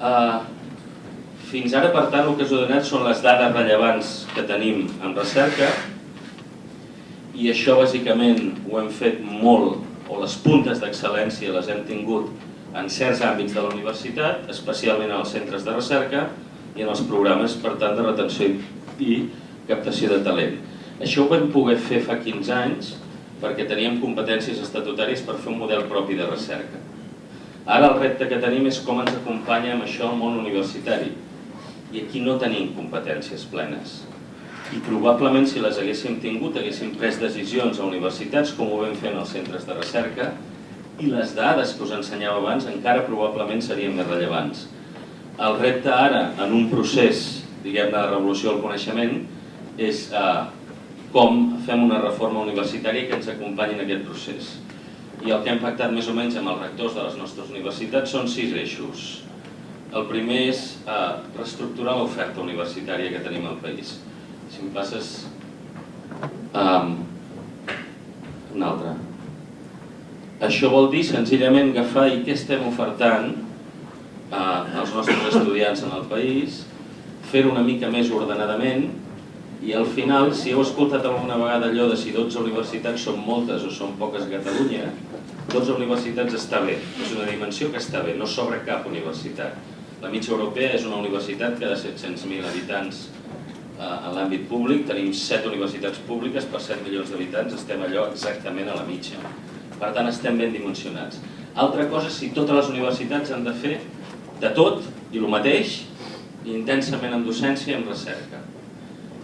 Uh, fins ara, per tant, el que us he donat són les dades rellevants que tenim en recerca i això bàsicament ho hem fet molt, o les puntes d'excel·lència les hem tingut en certs àmbits de la universitat, especialment en els centres de recerca i en els programes, per tant, de retenció i captació de talent. Això ho vam poder fer fa 15 anys perquè teníem competències estatutàries per fer un model propi de recerca. Ara el repte que tenim és com ens acompanya amb això el món universitari. I aquí no tenim competències plenes. I probablement si les haguéssim tingut haguéssim pres decisions a universitats com ho vam fer en els centres de recerca i les dades que us ensenyava abans encara probablement serien més rellevants. El repte ara, en un procés diguem de revolució del coneixement, és eh, com fem una reforma universitària que ens acompanyi en aquest procés. I el que hem pactat més o menys amb els rectors de les nostres universitats són sis eixos. El primer és eh, reestructurar l'oferta universitària que tenim al país. Si em passes... Um, un altre. Això vol dir senzillament agafar i què estem ofertant eh, als nostres estudiants en el país, fer-ho una mica més ordenadament i al final, si heu escoltat alguna vegada allò de si 12 universitats són moltes o són poques a Catalunya, 12 universitats està bé, és una dimensió que està bé, no sobra cap universitat. La mitja europea és una universitat cada 700.000 habitants eh, en l'àmbit públic, tenim 7 universitats públiques per 7 milions d'habitants, estem allò exactament a la mitja. Per tant, estem ben dimensionats. Altra cosa si totes les universitats han de fer de tot i el mateix, intensament en docència i en recerca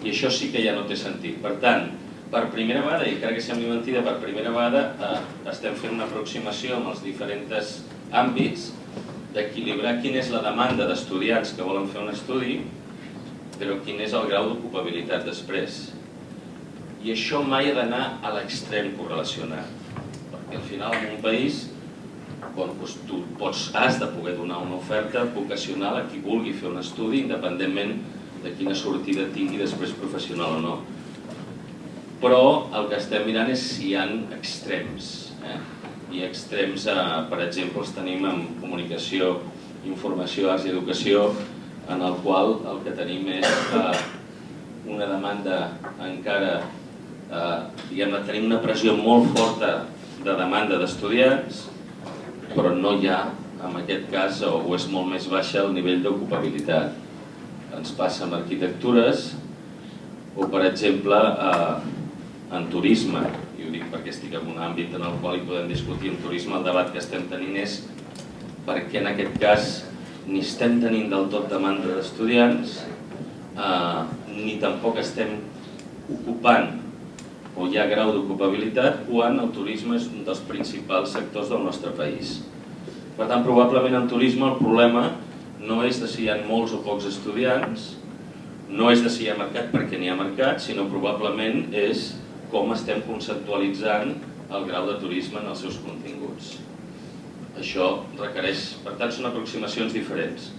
i això sí que ja no té sentit. Per tant, per primera vegada, i encara que sembli mentida, per primera vegada eh, estem fent una aproximació amb els diferents àmbits d'equilibrar quina és la demanda d'estudiants que volen fer un estudi, però quin és el grau d'ocupabilitat després. I això mai ha d'anar a l'extrem correlacionat, perquè al final en un país bon, doncs tu pots, has de poder donar una oferta vocacional a qui vulgui fer un estudi independentment de quina sortida tingui després professional o no. Però el que estem mirant és si hi ha extrems. Eh? I extrems, eh, per exemple, els tenim en comunicació, informació, arts i educació, en el qual el que tenim és eh, una demanda encara, eh, diguem tenim una pressió molt forta de demanda d'estudiants, però no hi ha, en aquest cas, o és molt més baixa el nivell d'ocupabilitat ens passa amb arquitectures o, per exemple, eh, en turisme. I ho dic perquè estic en un àmbit en el qual hi podem discutir en turisme. El debat que estem tenint és perquè en aquest cas ni estem tenint del tot demanda d'estudiants, eh, ni tampoc estem ocupant o hi ha grau d'ocupabilitat quan el turisme és un dels principals sectors del nostre país. Per tant, probablement en turisme el problema no és de si hi ha molts o pocs estudiants, no és de si hi ha mercat perquè n'hi ha mercat, sinó probablement és com estem conceptualitzant el grau de turisme en els seus continguts. Això requereix, per tant, són aproximacions diferents.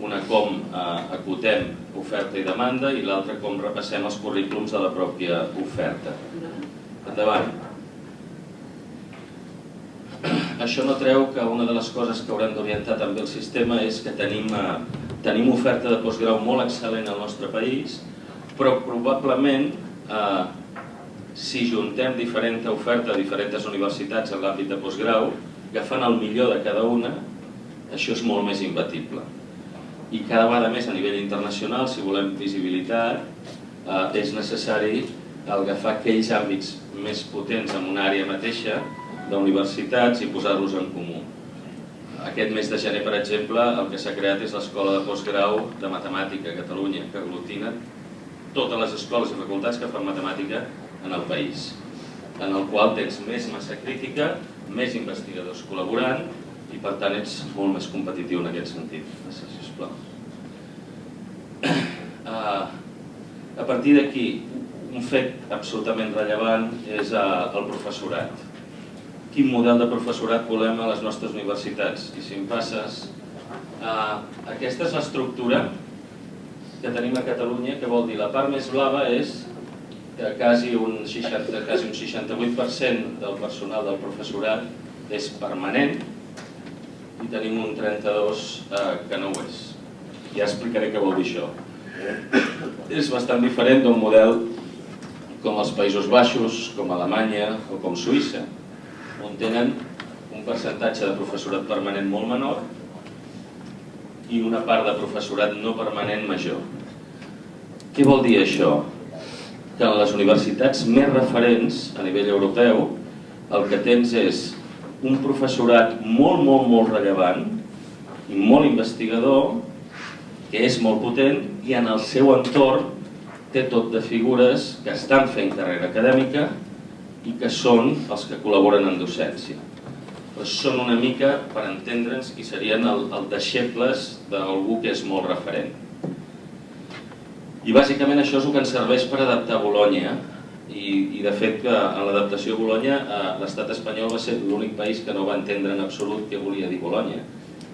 Una com eh, acotem oferta i demanda i l'altra com repassem els currículums de la pròpia oferta. Endavant. Això no treu que una de les coses que haurem d'orientar també el sistema és que tenim, eh, tenim oferta de postgrau molt excel·lent al nostre país, però probablement eh, si juntem diferent oferta a diferents universitats en l'àmbit de postgrau, agafant el millor de cada una, això és molt més imbatible. I cada vegada més a nivell internacional, si volem visibilitat, eh, és necessari agafar aquells àmbits més potents en una àrea mateixa d'universitats i posar-los en comú. Aquest mes de gener, per exemple, el que s'ha creat és l'Escola de Postgrau de Matemàtica a Catalunya, que aglutina totes les escoles i facultats que fan matemàtica en el país, en el qual tens més massa crítica, més investigadors col·laborant i per tant ets molt més competitiu en aquest sentit. Gràcies, sisplau. Uh, a partir d'aquí, un fet absolutament rellevant és uh, el professorat quin model de professorat volem a les nostres universitats. I si em passes, eh, aquesta és l'estructura que tenim a Catalunya, que vol dir la part més blava és que quasi un, 60, quasi un 68% del personal del professorat és permanent i tenim un 32 eh, que no ho és. Ja explicaré què vol dir això. És bastant diferent d'un model com els Països Baixos, com Alemanya o com Suïssa, on tenen un percentatge de professorat permanent molt menor i una part de professorat no permanent major. Què vol dir això? Que en les universitats més referents a nivell europeu el que tens és un professorat molt, molt, molt rellevant i molt investigador, que és molt potent i en el seu entorn té tot de figures que estan fent carrera acadèmica i que són els que col·laboren en docència. Però són una mica, per entendre'ns, qui serien el, el deixebles d'algú que és molt referent. I bàsicament això és el que ens serveix per adaptar Bologna i, i de fet que en l'adaptació a Bologna eh, l'estat espanyol va ser l'únic país que no va entendre en absolut què volia dir Bologna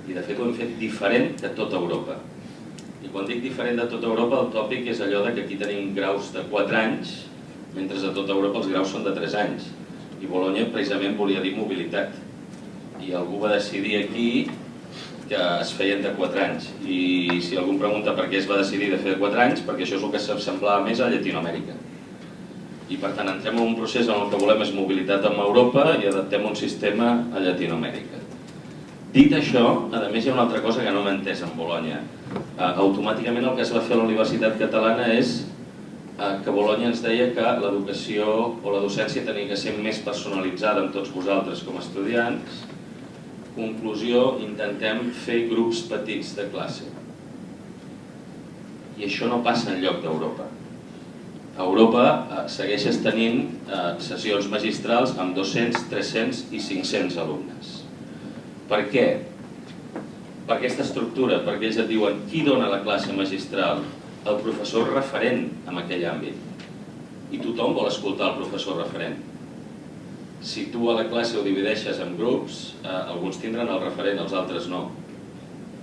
i de fet ho hem fet diferent que tota Europa. I quan dic diferent de tota Europa el tòpic és allò de que aquí tenim graus de 4 anys mentre a tota Europa els graus són de 3 anys. I Bologna precisament volia dir mobilitat. I algú va decidir aquí que es feien de 4 anys. I si algú em pregunta per què es va decidir de fer de 4 anys, perquè això és el que s'assemblava més a Llatinoamèrica. I per tant entrem en un procés en el que volem és mobilitat amb Europa i adaptem un sistema a Llatinoamèrica. Dit això, a més hi ha una altra cosa que no m'he entès en Bologna. Uh, automàticament el que es va fer a la Universitat Catalana és Eh, que Bologna ens deia que l'educació o la docència tenia que ser més personalitzada amb tots vosaltres com a estudiants. Conclusió, intentem fer grups petits de classe. I això no passa en lloc d'Europa. A Europa eh, segueixes tenint eh, sessions magistrals amb 200, 300 i 500 alumnes. Per què? Per aquesta estructura, perquè ells et diuen qui dona la classe magistral, el professor referent en aquell àmbit. I tothom vol escoltar el professor referent. Si tu a la classe ho divideixes en grups, eh, alguns tindran el referent, els altres no.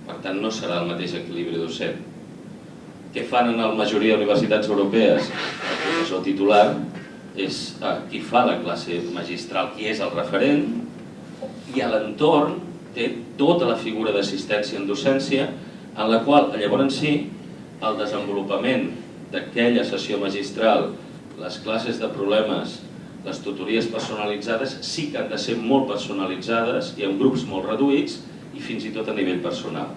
Per tant, no serà el mateix equilibri docent. Què fan en la majoria d'universitats europees? El professor titular és eh, qui fa la classe magistral, qui és el referent, i a l'entorn té tota la figura d'assistència en docència en la qual llavors sí el desenvolupament d'aquella sessió magistral, les classes de problemes, les tutories personalitzades sí que han de ser molt personalitzades i en grups molt reduïts i fins i tot a nivell personal.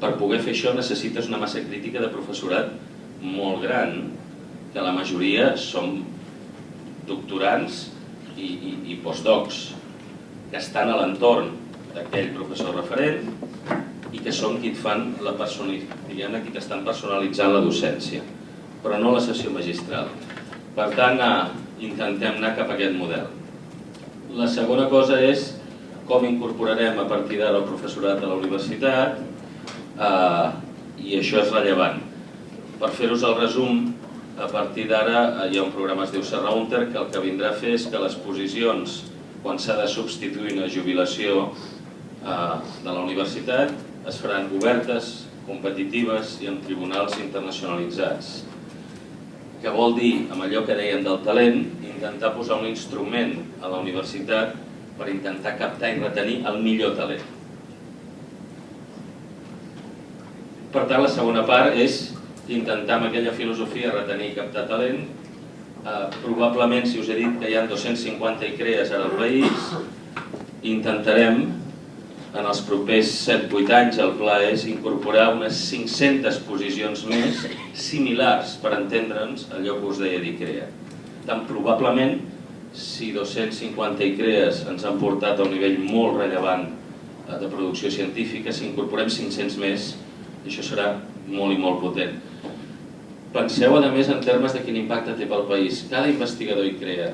Per poder fer això necessites una massa crítica de professorat molt gran, que la majoria són doctorants i, i, i postdocs, que estan a l'entorn d'aquell professor referent i que són qui et fan la diguem qui estan personalitzant la docència, però no la sessió magistral. Per tant, eh, intentem anar cap a aquest model. La segona cosa és com incorporarem a partir d'ara el professorat a la universitat eh, i això és rellevant. Per fer-vos el resum, a partir d'ara eh, hi ha un programa que es diu Serraunter que el que vindrà a fer és que les posicions quan s'ha de substituir una jubilació eh, de la universitat es faran obertes, competitives i amb tribunals internacionalitzats. Que vol dir, amb allò que dèiem del talent, intentar posar un instrument a la universitat per intentar captar i retenir el millor talent. Per tant, la segona part és intentar amb aquella filosofia retenir i captar talent. Eh, probablement, si us he dit que hi ha 250 ICREAs ara al país, intentarem en els propers 7-8 anys el pla és incorporar unes 500 posicions més similars per entendre'ns allò que us deia d'ICREA. Tant probablement, si 250 ICREAs ens han portat a un nivell molt rellevant eh, de producció científica, si incorporem 500 més, això serà molt i molt potent. Penseu, a més, en termes de quin impacte té pel país. Cada investigador ICREA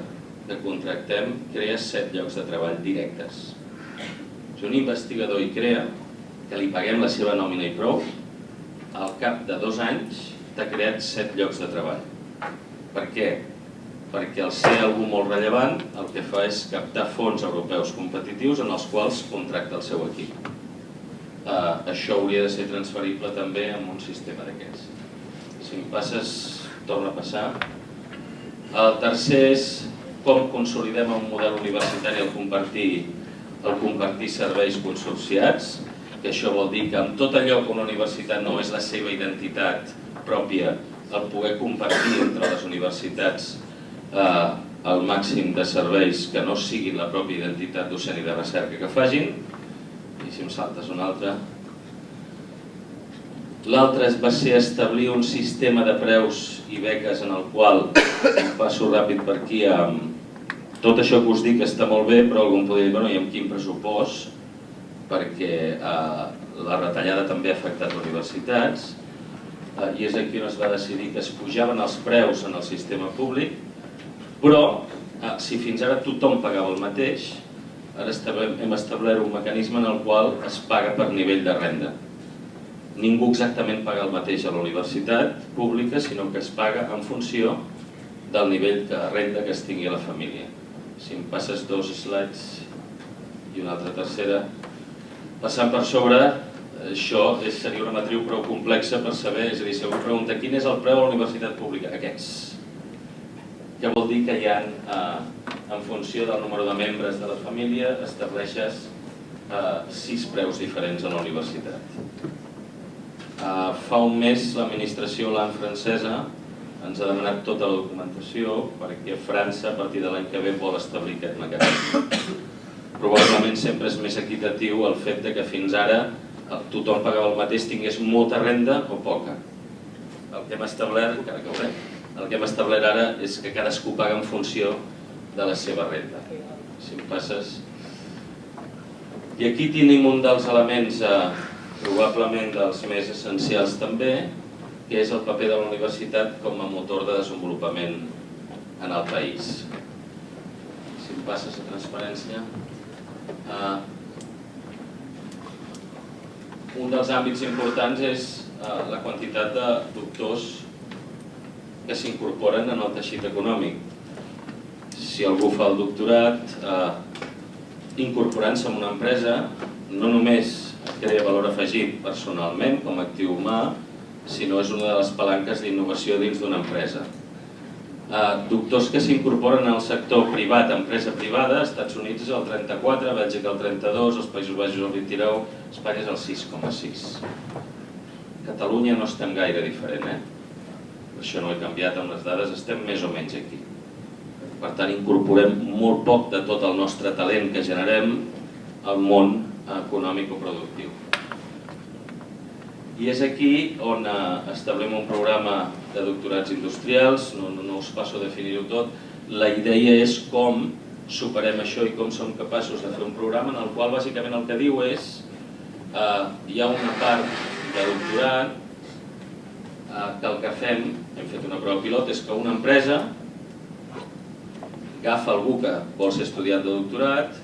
que contractem crea 7 llocs de treball directes si un investigador hi crea, que li paguem la seva nòmina i prou, al cap de dos anys t'ha creat set llocs de treball. Per què? Perquè al ser algú molt rellevant, el que fa és captar fons europeus competitius en els quals contracta el seu equip. Uh, això hauria de ser transferible també en un sistema d'aquests. Si em passes, torna a passar. El tercer és com consolidem un model universitari al compartir el compartir serveis consorciats, que això vol dir que amb tot allò que una universitat no és la seva identitat pròpia, el poder compartir entre les universitats eh, el màxim de serveis que no siguin la pròpia identitat docent i de recerca que facin, i si em saltes un altre. L'altre va ser establir un sistema de preus i beques en el qual, passo ràpid per aquí, amb tot això que us dic està molt bé, però algú em podria dir, bueno, i amb quin pressupost? Perquè eh, la retallada també ha afectat universitats, eh, i és aquí on es va decidir que es pujaven els preus en el sistema públic, però eh, si fins ara tothom pagava el mateix, ara hem establert un mecanisme en el qual es paga per nivell de renda. Ningú exactament paga el mateix a la universitat pública, sinó que es paga en funció del nivell de renda que es tingui a la família si em passes dos slides i una altra tercera, passant per sobre, això és, seria una matriu prou complexa per saber, és a dir, si algú pregunta quin és el preu a la universitat pública? Aquests. Què vol dir que hi ha, eh, en funció del número de membres de la família, estableixes eh, sis preus diferents a la universitat. Eh, fa un mes l'administració LAN francesa ens ha demanat tota la documentació perquè França a partir de l'any que ve vol establir aquest mecanisme. Probablement sempre és més equitatiu el fet de que fins ara tothom pagava el mateix, tingués molta renda o poca. El que hem establert, encara que veurem, el que hem establert ara és que cadascú paga en funció de la seva renda. Si em passes... I aquí tenim un dels elements, eh, probablement dels més essencials també, que és el paper de la universitat com a motor de desenvolupament en el país. Si em passes a transparència. Uh, un dels àmbits importants és uh, la quantitat de doctors que s'incorporen en el teixit econòmic. Si algú fa el doctorat, uh, incorporant-se en una empresa, no només crea valor afegit personalment com a actiu humà, sinó és una de les palanques d'innovació dins d'una empresa. Eh, doctors que s'incorporen al sector privat, empresa privada, Estats Units és el 34, Bèlgica el 32, els Països Baixos el 29, Espanya és el 6,6. Catalunya no estem gaire diferent, eh? això no he canviat amb les dades, estem més o menys aquí. Per tant, incorporem molt poc de tot el nostre talent que generem al món econòmic o productiu. I és aquí on eh, establim un programa de doctorats industrials, no, no, no us passo a definir-ho tot. La idea és com superem això i com som capaços de fer un programa en el qual bàsicament el que diu és eh, hi ha una part de doctorat eh, que el que fem, hem fet una prova pilot, és que una empresa agafa algú que vol ser estudiant de doctorat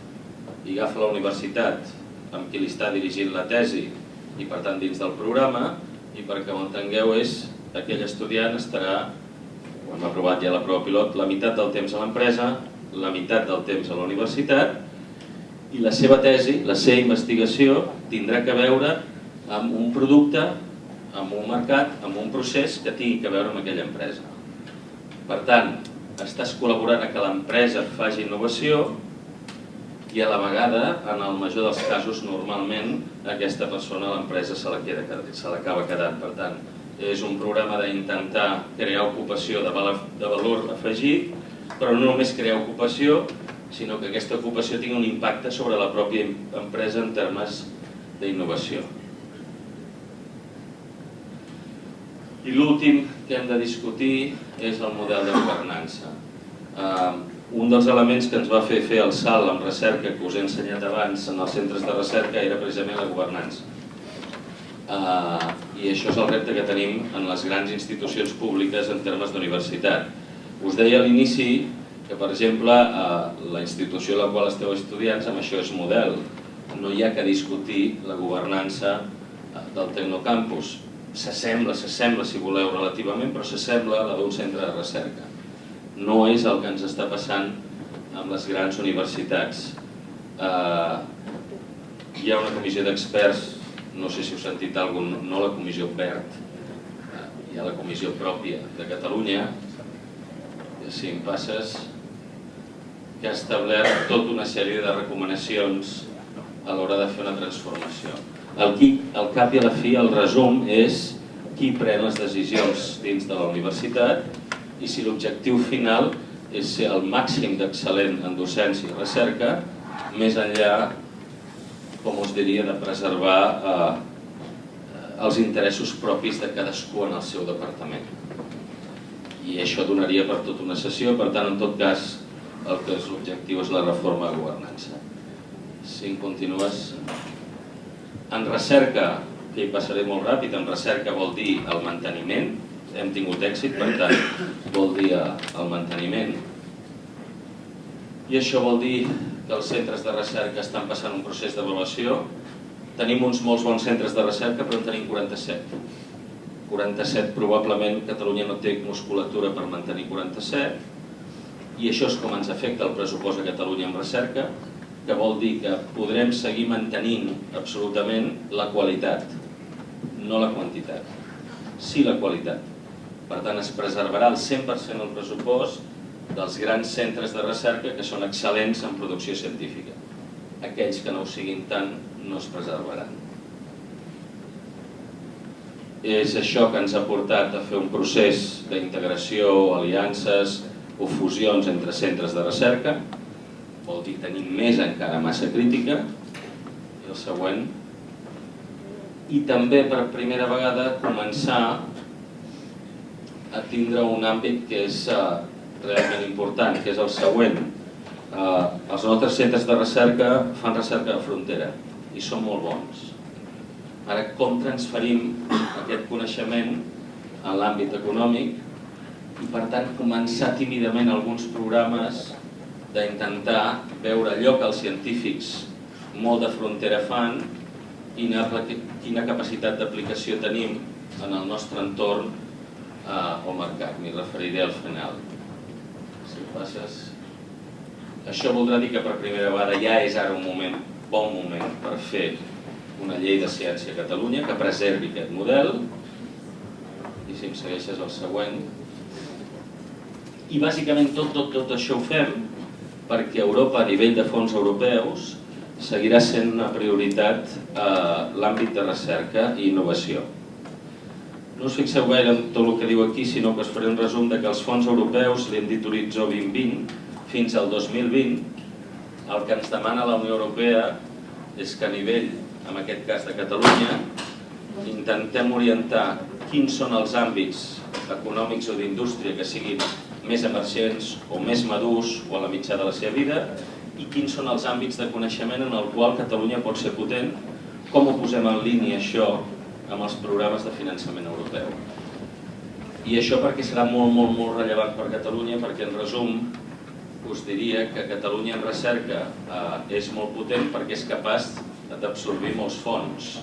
i agafa la universitat amb qui li està dirigint la tesi i per tant dins del programa i perquè ho entengueu és aquell estudiant estarà, ho hem aprovat ja la prova pilot, la meitat del temps a l'empresa, la meitat del temps a la universitat i la seva tesi, la seva investigació tindrà que veure amb un producte, amb un mercat, amb un procés que tingui que veure amb aquella empresa. Per tant, estàs col·laborant a que l'empresa faci innovació i a la vegada, en el major dels casos, normalment aquesta persona l'empresa se l'acaba quedant. Per tant, és un programa d'intentar crear ocupació de valor, de valor afegit, però no només crear ocupació, sinó que aquesta ocupació tingui un impacte sobre la pròpia empresa en termes d'innovació. I l'últim que hem de discutir és el model de governança. Eh, un dels elements que ens va fer fer el salt en recerca que us he ensenyat abans en els centres de recerca era precisament la governança. Uh, I això és el repte que tenim en les grans institucions públiques en termes d'universitat. Us deia a l'inici que, per exemple, la institució a la qual esteu estudiants, amb això és model. No hi ha que discutir la governança uh, del Tecnocampus. S'assembla, s'assembla, si voleu, relativament, però s'assembla a la d'un centre de recerca no és el que ens està passant amb les grans universitats. Eh, hi ha una comissió d'experts, no sé si heu sentit alguna no la comissió PERT, eh, hi ha la comissió pròpia de Catalunya, si em passes, que ha establert tota una sèrie de recomanacions a l'hora de fer una transformació. El, qui, el cap i a la fi, el resum és qui pren les decisions dins de la universitat i si l'objectiu final és ser el màxim d'excel·lent en docència i recerca, més enllà, com us diria, de preservar eh, els interessos propis de cadascú en el seu departament. I això donaria per tota una sessió, per tant, en tot cas, el que és l'objectiu és la reforma de governança. Si en continues... En recerca, que hi passaré molt ràpid, en recerca vol dir el manteniment, hem tingut èxit, per tant, vol dir el manteniment. I això vol dir que els centres de recerca estan passant un procés d'avaluació. Tenim uns molts bons centres de recerca, però en tenim 47. 47 probablement Catalunya no té musculatura per mantenir 47 i això és com ens afecta el pressupost a Catalunya en recerca, que vol dir que podrem seguir mantenint absolutament la qualitat, no la quantitat, sí la qualitat. Per tant, es preservarà el 100% del pressupost dels grans centres de recerca que són excel·lents en producció científica. Aquells que no ho siguin tant no es preservaran. És això que ens ha portat a fer un procés d'integració, aliances o fusions entre centres de recerca. Vol dir tenir més encara massa crítica. I el següent. I també per primera vegada començar a tindre un àmbit que és uh, realment important, que és el següent. Uh, els nostres centres de recerca fan recerca de frontera i són molt bons. Ara, com transferim aquest coneixement en l'àmbit econòmic i, per tant, començar tímidament alguns programes d'intentar veure allò que els científics molt de frontera fan, quina, quina capacitat d'aplicació tenim en el nostre entorn eh, o mercat. M'hi referiré al final. Si passes... Això voldrà dir que per primera vegada ja és ara un moment, bon moment per fer una llei de ciència a Catalunya que preservi aquest model i si em segueixes el següent i bàsicament tot, tot, tot això ho fem perquè Europa a nivell de fons europeus seguirà sent una prioritat a l'àmbit de recerca i innovació no us fixeu gaire en tot el que diu aquí, sinó que us faré un resum de que els fons europeus, li hem dit horitzó 2020, fins al 2020, el que ens demana la Unió Europea és que a nivell, en aquest cas de Catalunya, intentem orientar quins són els àmbits econòmics o d'indústria que siguin més emergents o més madurs o a la mitjà de la seva vida i quins són els àmbits de coneixement en el qual Catalunya pot ser potent, com ho posem en línia això amb els programes de finançament europeu. I això perquè serà molt, molt, molt rellevant per Catalunya, perquè en resum us diria que Catalunya en recerca eh, és molt potent perquè és capaç d'absorbir molts fons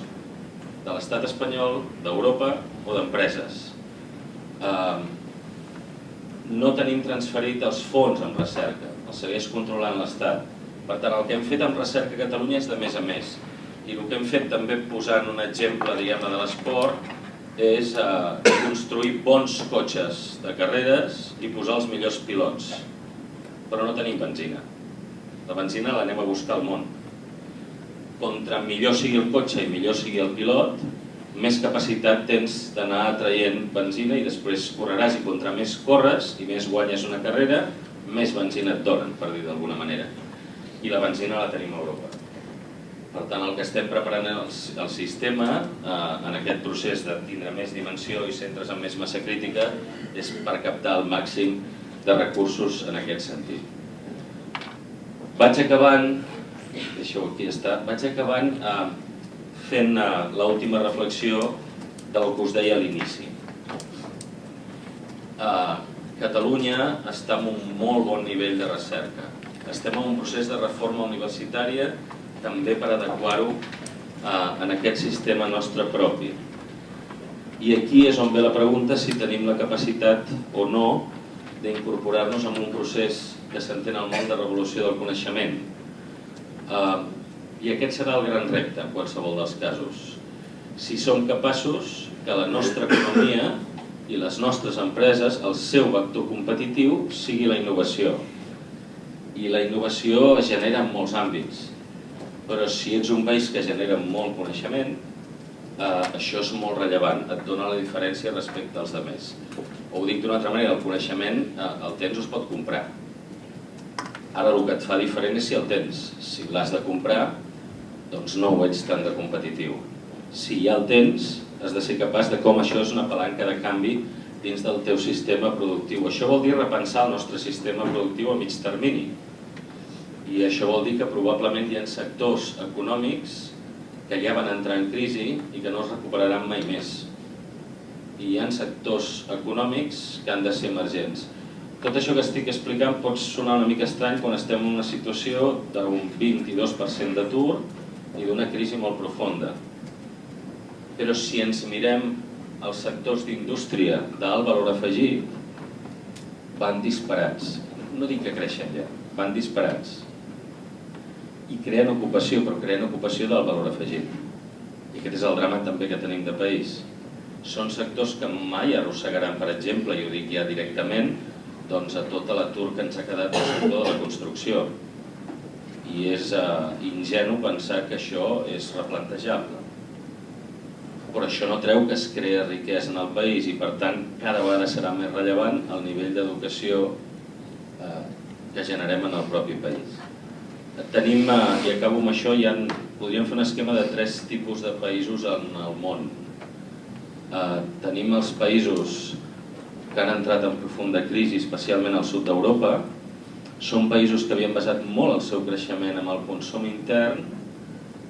de l'estat espanyol, d'Europa o d'empreses. Eh, no tenim transferit els fons en recerca, els segueix controlant l'Estat. Per tant, el que hem fet en recerca a Catalunya és de més a més i el que hem fet també posant un exemple diguem de l'esport és eh, construir bons cotxes de carreres i posar els millors pilots. Però no tenim benzina. La benzina l'anem a buscar al món. Contra millor sigui el cotxe i millor sigui el pilot, més capacitat tens d'anar atraient benzina i després correràs i contra més corres i més guanyes una carrera, més benzina et donen, per dir d'alguna manera. I la benzina la tenim a Europa. Per tant, el que estem preparant el, el sistema eh, en aquest procés de tindre més dimensió i centres amb més massa crítica és per captar el màxim de recursos en aquest sentit. Vaig acabant, deixeu aquí estar, vaig acabant eh, fent eh, l'última reflexió del que us deia a l'inici. Eh, Catalunya està en un molt bon nivell de recerca. Estem en un procés de reforma universitària també per adequar-ho eh, en aquest sistema nostre propi. I aquí és on ve la pregunta si tenim la capacitat o no d'incorporar-nos en un procés que s'entén al món de revolució del coneixement. Eh, I aquest serà el gran repte en qualsevol dels casos. Si som capaços que la nostra economia i les nostres empreses, el seu vector competitiu sigui la innovació. I la innovació es genera en molts àmbits Però si ets un país que genera molt coneixement, eh, això és molt rellevant, et dona la diferència respecte als altres. O ho dic d'una altra manera, el coneixement eh, el o es pot comprar. Ara el que et fa diferent és si el tens. Si l'has de comprar, doncs no ho ets tan de competitiu. Si ja el tens, has de ser capaç de com això és una palanca de canvi dins del teu sistema productiu. Això vol dir repensar el nostre sistema productiu a mig termini. I això vol dir que probablement hi ha sectors econòmics que ja van entrar en crisi i que no es recuperaran mai més. I hi ha sectors econòmics que han de ser emergents. Tot això que estic explicant pot sonar una mica estrany quan estem en una situació d'un 22% d'atur i d'una crisi molt profunda. Però si ens mirem els sectors d'indústria d'alt valor afegit, van disparats. No dic que creixen ja, van disparats. I creen ocupació, però creen ocupació del valor afegit. I aquest és el drama també que tenim de país. Són sectors que mai arrossegaran, per exemple, i ho dic ja directament, doncs a tot l'atur que ens ha quedat al sector de la construcció. I és uh, ingenu pensar que això és replantejable però això no treu que es crea riquesa en el país i per tant cada vegada serà més rellevant el nivell d'educació eh, que generem en el propi país. Tenim, eh, i acabo amb això, ja podríem fer un esquema de tres tipus de països en el món. Eh, tenim els països que han entrat en profunda crisi, especialment al sud d'Europa, són països que havien basat molt el seu creixement en el consum intern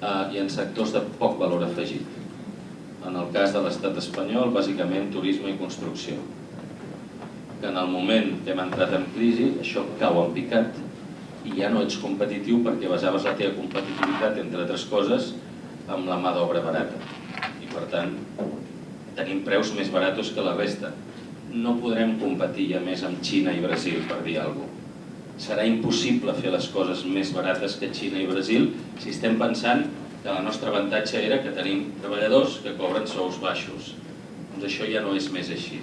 eh, i en sectors de poc valor afegit en el cas de l'estat espanyol, bàsicament turisme i construcció. Que en el moment que hem entrat en crisi, això cau en picat i ja no ets competitiu perquè basaves la teva competitivitat, entre altres coses, amb la mà d'obra barata. I per tant, tenim preus més baratos que la resta. No podrem competir ja més amb Xina i Brasil, per dir alguna cosa. Serà impossible fer les coses més barates que Xina i Brasil si estem pensant que el nostre avantatge era que tenim treballadors que cobren sous baixos. Doncs això ja no és més així.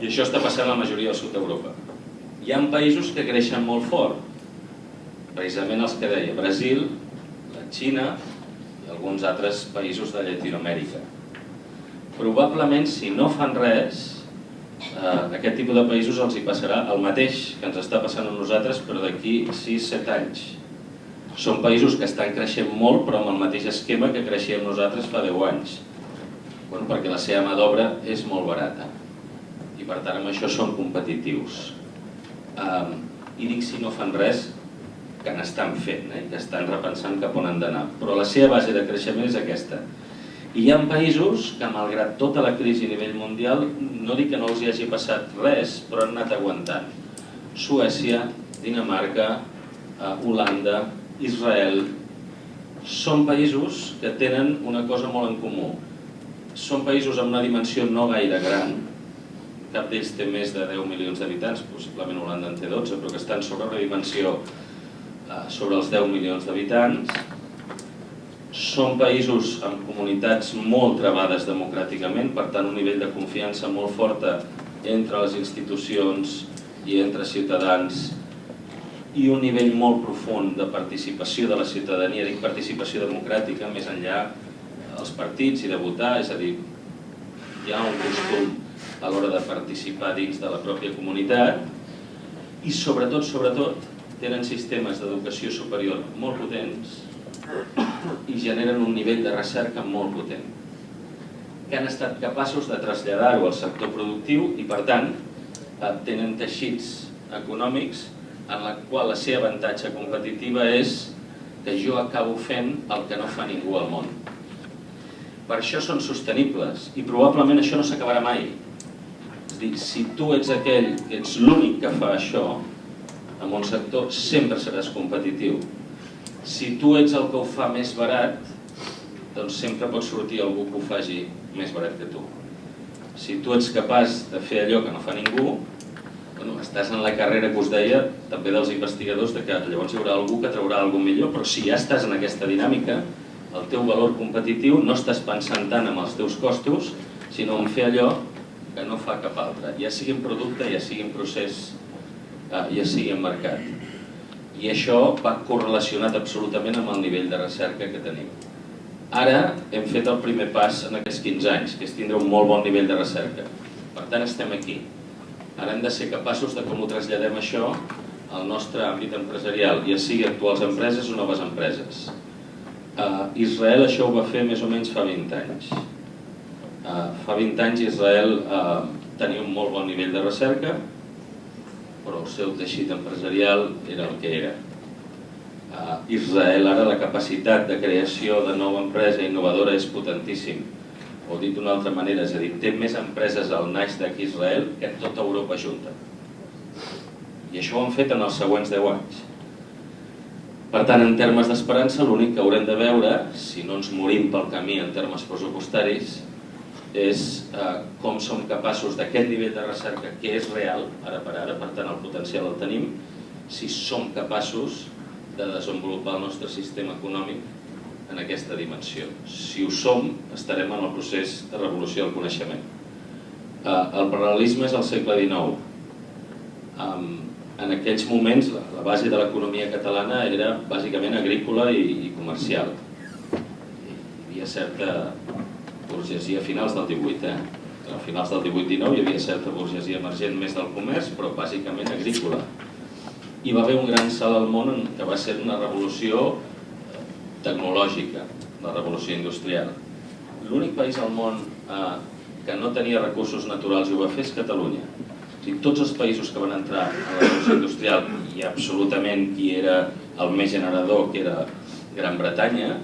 I això està passant a la majoria del sud d'Europa. Hi ha països que creixen molt fort, precisament els que deia, Brasil, la Xina i alguns altres països de Llatinoamèrica. Probablement, si no fan res, eh, aquest tipus de països els hi passarà el mateix que ens està passant a nosaltres, però d'aquí 6-7 anys són països que estan creixent molt però amb el mateix esquema que creixíem nosaltres fa 10 anys. Bueno, perquè la seva mà d'obra és molt barata i per tant amb això són competitius. I dic si no fan res, que n'estan fent, eh? que estan repensant cap on han d'anar. Però la seva base de creixement és aquesta. I hi ha països que, malgrat tota la crisi a nivell mundial, no dic que no els hi hagi passat res, però han anat aguantant. Suècia, Dinamarca, uh, Holanda, Israel, són països que tenen una cosa molt en comú. Són països amb una dimensió no gaire gran, cap d'ells té més de 10 milions d'habitants, possiblement Holanda en té 12, però que estan sobre una dimensió eh, sobre els 10 milions d'habitants. Són països amb comunitats molt trebades democràticament, per tant un nivell de confiança molt forta entre les institucions i entre ciutadans i un nivell molt profund de participació de la ciutadania, dic participació democràtica, més enllà dels partits i de votar, és a dir, hi ha un costum a l'hora de participar dins de la pròpia comunitat i sobretot, sobretot, tenen sistemes d'educació superior molt potents i generen un nivell de recerca molt potent que han estat capaços de traslladar-ho al sector productiu i, per tant, eh, tenen teixits econòmics en la qual la seva avantatge competitiva és que jo acabo fent el que no fa ningú al món. Per això són sostenibles i probablement això no s'acabarà mai. Dir, si tu ets aquell que ets l'únic que fa això, en un sector sempre seràs competitiu. Si tu ets el que ho fa més barat, doncs sempre pot sortir algú que ho faci més barat que tu. Si tu ets capaç de fer allò que no fa ningú, bueno, estàs en la carrera que us deia, també dels investigadors, de que llavors hi haurà algú que traurà alguna millor, però si ja estàs en aquesta dinàmica, el teu valor competitiu no estàs pensant tant en els teus costos, sinó en fer allò que no fa cap altre, ja sigui en producte, ja sigui en procés, eh, ja sigui en mercat. I això va correlacionat absolutament amb el nivell de recerca que tenim. Ara hem fet el primer pas en aquests 15 anys, que és tindre un molt bon nivell de recerca. Per tant, estem aquí. Ara hem de ser capaços de com ho traslladem això al nostre àmbit empresarial, ja sigui actuals empreses o noves empreses. Uh, Israel això ho va fer més o menys fa 20 anys. Uh, fa 20 anys Israel uh, tenia un molt bon nivell de recerca, però el seu teixit empresarial era el que era. Uh, Israel ara la capacitat de creació de nova empresa innovadora és potentíssim. O dit d'una altra manera, és a dir, té més empreses al Nasdaq Israel que tota Europa junta. I això ho han fet en els següents 10 anys. Per tant, en termes d'esperança, l'únic que haurem de veure, si no ens morim pel camí en termes pressupostaris, és eh, com som capaços d'aquest nivell de recerca que és real, ara per ara, per tant el potencial el tenim, si som capaços de desenvolupar el nostre sistema econòmic en aquesta dimensió. Si ho som, estarem en el procés de revolució del coneixement. Eh, el paral·lelisme és al segle XIX. En aquells moments la, base de l'economia catalana era bàsicament agrícola i, i comercial. Hi havia certa burgesia finals del 18, eh? A finals del 18-19 hi havia certa burgesia emergent més del comerç, però bàsicament agrícola. Hi va haver un gran salt al món que va ser una revolució eh, tecnològica, la revolució industrial. L'únic país al món eh, que no tenia recursos naturals i ho va fer és Catalunya. O sigui, tots els països que van entrar a la revolució industrial i absolutament qui era el més generador, que era Gran Bretanya,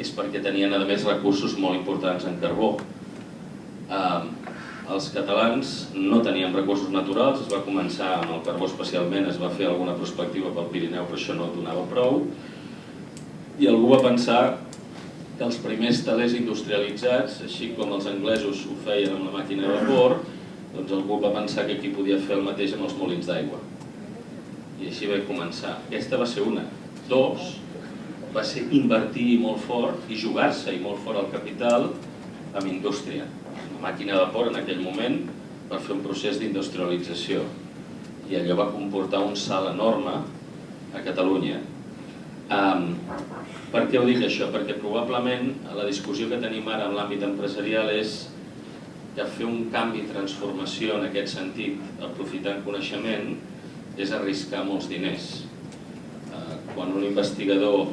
és perquè tenien a més recursos molt importants en carbó. Eh, els catalans no teníem recursos naturals, es va començar amb el carbó especialment, es va fer alguna prospectiva pel Pirineu, però això no donava prou, i algú va pensar que els primers talers industrialitzats, així com els anglesos ho feien amb la màquina de vapor, doncs algú va pensar que aquí podia fer el mateix amb els molins d'aigua. I així va començar. Aquesta va ser una. Dos, va ser invertir molt fort i jugar-se i molt fort el capital amb indústria. La màquina de vapor en aquell moment per fer un procés d'industrialització i allò va comportar un salt enorme a Catalunya. Um, per què ho dic això? Perquè probablement la discussió que tenim ara en l'àmbit empresarial és que fer un canvi transformació en aquest sentit, aprofitant coneixement, és arriscar molts diners. Uh, quan un investigador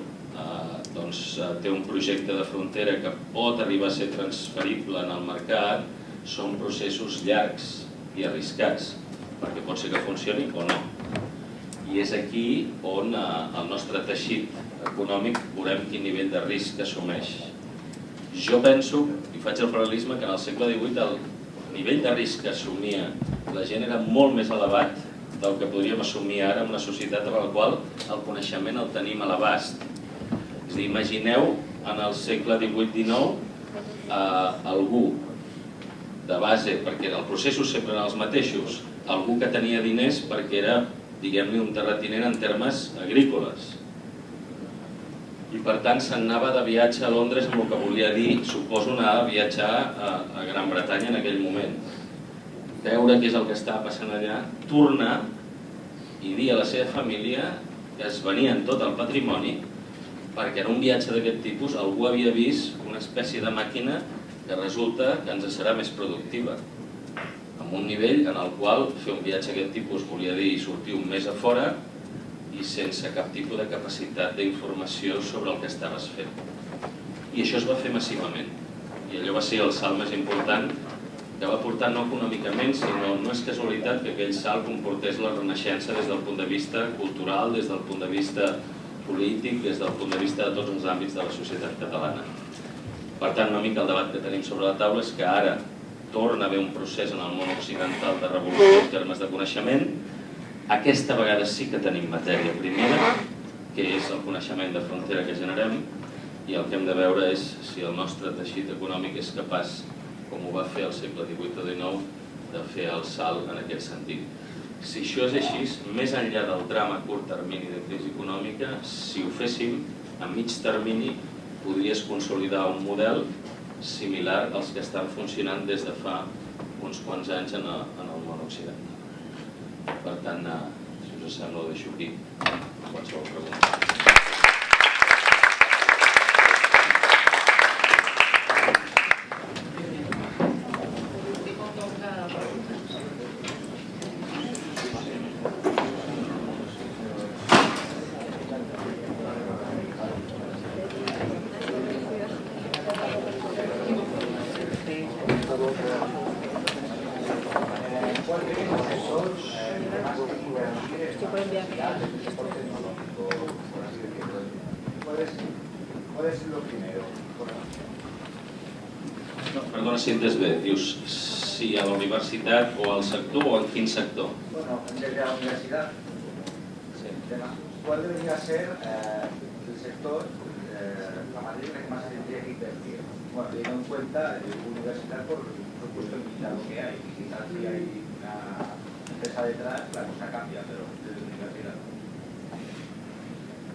doncs, eh, té un projecte de frontera que pot arribar a ser transferible en el mercat, són processos llargs i arriscats, perquè pot ser que funcioni o no. I és aquí on eh, el nostre teixit econòmic veurem quin nivell de risc assumeix. Jo penso, i faig el paral·lelisme, que en el segle XVIII el nivell de risc que assumia la gent era molt més elevat del que podríem assumir ara en una societat en la qual el coneixement el tenim a l'abast és dir, imagineu en el segle XVIII-XIX eh, algú de base, perquè els processos sempre eren els mateixos, algú que tenia diners perquè era, diguem-ne, un terratinent en termes agrícoles. I per tant se'n anava de viatge a Londres amb el que volia dir, suposo anar a viatjar a, a Gran Bretanya en aquell moment. Veure què és el que estava passant allà, tornar i dir a la seva família que es venien tot el patrimoni perquè en un viatge d'aquest tipus algú havia vist una espècie de màquina que resulta que ens serà més productiva amb un nivell en el qual fer un viatge d'aquest tipus volia dir sortir un mes a fora i sense cap tipus de capacitat d'informació sobre el que estaves fent. I això es va fer massivament. I allò va ser el salt més important que va portar no econòmicament, sinó no és casualitat que aquell salt comportés la renaixença des del punt de vista cultural, des del punt de vista polític des del punt de vista de tots els àmbits de la societat catalana. Per tant, una mica el debat que tenim sobre la taula és que ara torna a haver un procés en el món occidental de revolució en termes de coneixement. Aquesta vegada sí que tenim matèria primera, que és el coneixement de frontera que generem, i el que hem de veure és si el nostre teixit econòmic és capaç, com ho va fer al segle XVIII o XIX, de fer el salt en aquest sentit. Si això és així, més enllà del drama a curt termini de crisi econòmica, si ho féssim, a mig termini podries consolidar un model similar als que estan funcionant des de fa uns quants anys en, el, en el món occidental. Per tant, eh, si us sembla ho deixo aquí. Qualsevol pregunta. Perdona si entes bé, dius si a la universitat o al sector o en quin sector? Bueno, desde la universidad, Sí. ¿cuál debería ser eh, el sector, eh, la materia en la que más se tendría que invertir? Bueno, teniendo en cuenta eh, universidad por el puesto limitado que hay, quizás si hay una empresa detrás, la cosa cambia, pero desde la universidad.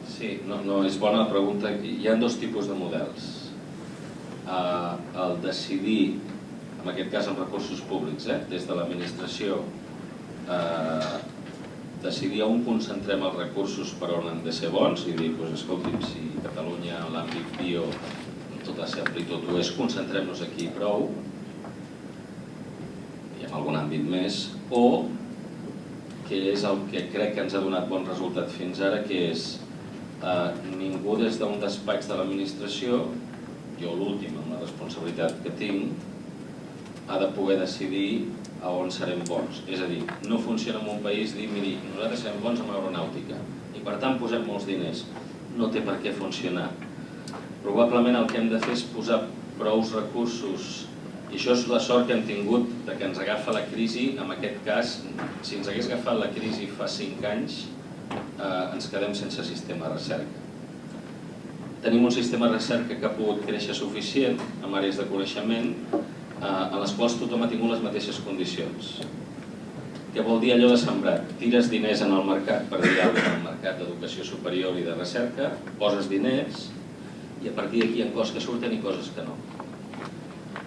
Sí, no, no, és bona la pregunta. Hi ha dos tipus de models. Uh, el decidir, en aquest cas amb recursos públics, eh, des de l'administració, uh, decidir on concentrem els recursos per on han de ser bons i dir, doncs, escolti'm, si Catalunya en l'àmbit bio tot ha ser ampli, tot ho és, concentrem-nos aquí prou, i en algun àmbit més, o que és el que crec que ens ha donat bon resultat fins ara, que és eh, ningú des d'un despatx de l'administració, jo l'últim amb la responsabilitat que tinc, ha de poder decidir a on serem bons. És a dir, no funciona en un país dir, miri, nosaltres serem bons en aeronàutica i per tant posem molts diners. No té per què funcionar. Probablement el que hem de fer és posar prous recursos i això és la sort que hem tingut de que ens agafa la crisi, en aquest cas, si ens hagués agafat la crisi fa 5 anys, eh, ens quedem sense sistema de recerca. Tenim un sistema de recerca que ha pogut créixer suficient en àrees de coneixement en les quals tothom ha tingut les mateixes condicions. Què vol dir allò de sembrat? Tires diners en el mercat, per dir alguna cosa, en el mercat d'educació superior i de recerca, poses diners i a partir d'aquí hi ha coses que surten i coses que no.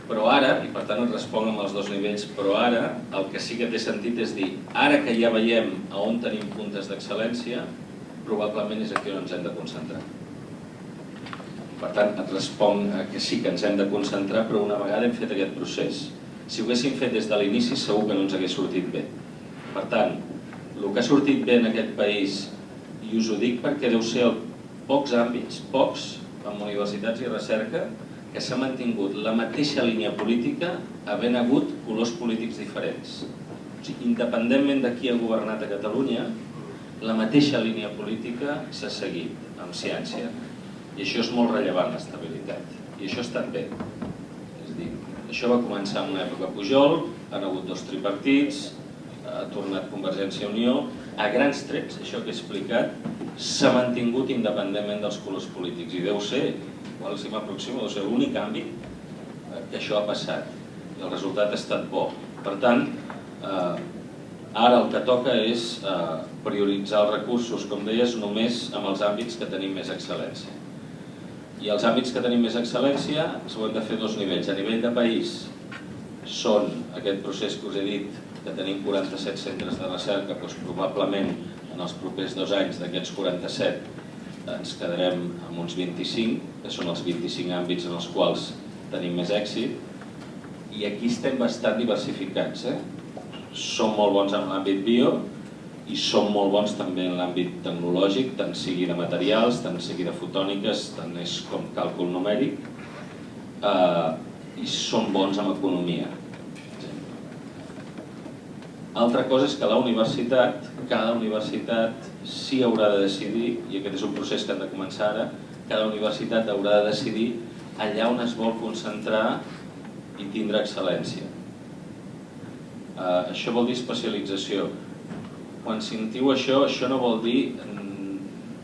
Però ara, i per tant et responc amb els dos nivells, però ara el que sí que té sentit és dir, ara que ja veiem a on tenim puntes d'excel·lència, probablement és aquí on ens hem de concentrar. Per tant, et responc que sí que ens hem de concentrar, però una vegada hem fet aquest procés. Si ho haguéssim fet des de l'inici, segur que no ens hagués sortit bé. Per tant, el que ha sortit bé en aquest país, i us ho dic perquè deu ser pocs àmbits, pocs, amb universitats i recerca, que s'ha mantingut la mateixa línia política havent hagut colors polítics diferents. O sigui, independentment de qui ha governat a Catalunya, la mateixa línia política s'ha seguit amb ciència. I això és molt rellevant, l'estabilitat. I això estat bé. És dir, això va començar en una època Pujol, han hagut dos tripartits, ha tornat Convergència i Unió, a grans trets, això que he explicat, s'ha mantingut independentment dels colors polítics. I deu ser, igual si m'aproximo, deu ser l'únic àmbit que això ha passat. I el resultat ha estat bo. Per tant, eh, ara el que toca és eh, prioritzar els recursos, com deies, només amb els àmbits que tenim més excel·lència. I els àmbits que tenim més excel·lència s'ho hem de fer dos nivells. A nivell de país són aquest procés que us he dit, que tenim 47 centres de recerca, doncs probablement en els propers dos anys d'aquests 47 ens quedarem amb uns 25, que són els 25 àmbits en els quals tenim més èxit, i aquí estem bastant diversificats. Eh? Som molt bons en l'àmbit bio i som molt bons també en l'àmbit tecnològic, tant sigui de materials, tant sigui de fotòniques, tant és com càlcul numèric, eh, i som bons en economia. Altra cosa és que la universitat, cada universitat sí haurà de decidir, i aquest és un procés que han de començar ara, cada universitat haurà de decidir allà on es vol concentrar i tindre excel·lència. Uh, això vol dir especialització. Quan sentiu això, això no vol dir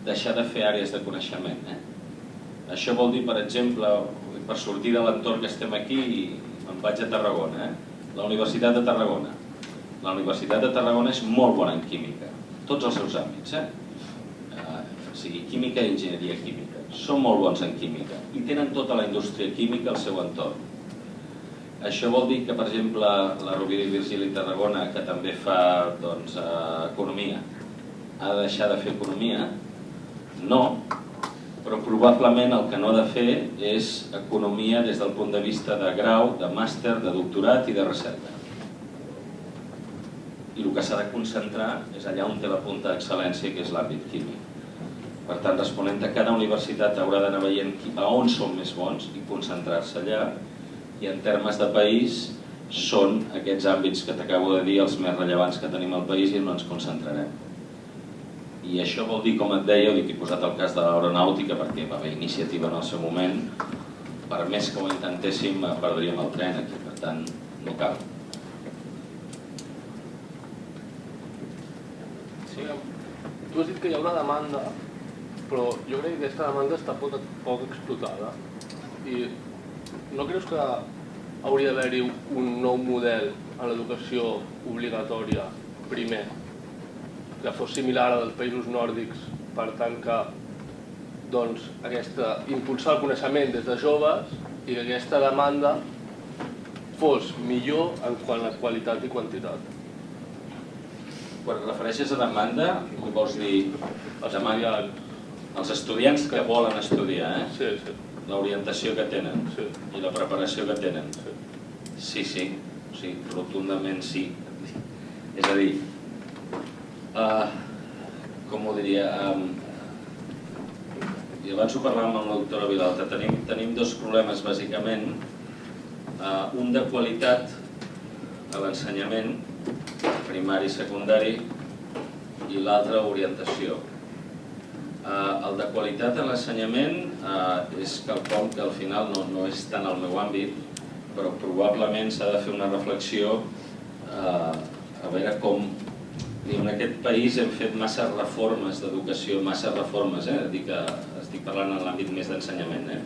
deixar de fer àrees de coneixement. Eh? Això vol dir, per exemple, per sortir de l'entorn que estem aquí, me'n vaig a Tarragona, eh? la Universitat de Tarragona. La Universitat de Tarragona és molt bona en química, tots els seus àmbits, eh? Uh, o sigui, química i enginyeria química. Són molt bons en química i tenen tota la indústria química al seu entorn. Això vol dir que, per exemple, la Rovira i Virgili Tarragona, que també fa doncs, eh, economia, ha de deixar de fer economia? No, però probablement el que no ha de fer és economia des del punt de vista de grau, de màster, de doctorat i de recerca. I el que s'ha de concentrar és allà on té la punta d'excel·lència, que és l'àmbit químic. Per tant, responent a cada universitat haurà d'anar veient a on són més bons i concentrar-se allà, i en termes de país són aquests àmbits que t'acabo de dir els més rellevants que tenim al país i on ens concentrarem. I això vol dir, com et deia, dic, he posat el cas de l'aeronàutica perquè va haver iniciativa en el seu moment, per més que ho intentéssim perdríem el tren aquí, per tant, no cal. Sí. Tu has dit que hi ha una demanda, però jo crec que aquesta demanda està poc, poc explotada. I no creus que hauria d'haver-hi un nou model a l'educació obligatòria primer que fos similar a dels països nòrdics, per tant que doncs, aquesta, impulsar el coneixement des de joves i que aquesta demanda fos millor en quant a qualitat i quantitat. Quan refereixes a demanda, vols dir? Els Demanda estudiants. els estudiants que volen estudiar, eh? Sí, sí, l'orientació que tenen sí. i la preparació que tenen. sí. Sí, sí, rotundament sí. És a dir, uh, com ho diria, um, i abans ho parlàvem amb la doctora Vilalta, tenim, tenim dos problemes bàsicament, uh, un de qualitat a l'ensenyament, primari i secundari, i l'altre orientació. Uh, el de qualitat en l'ensenyament uh, és quelcom que al final no, no és tant el meu àmbit, però probablement s'ha de fer una reflexió uh, a veure com en aquest país hem fet massa reformes d'educació, massa reformes, eh? Dic que estic parlant en l'àmbit més d'ensenyament, eh?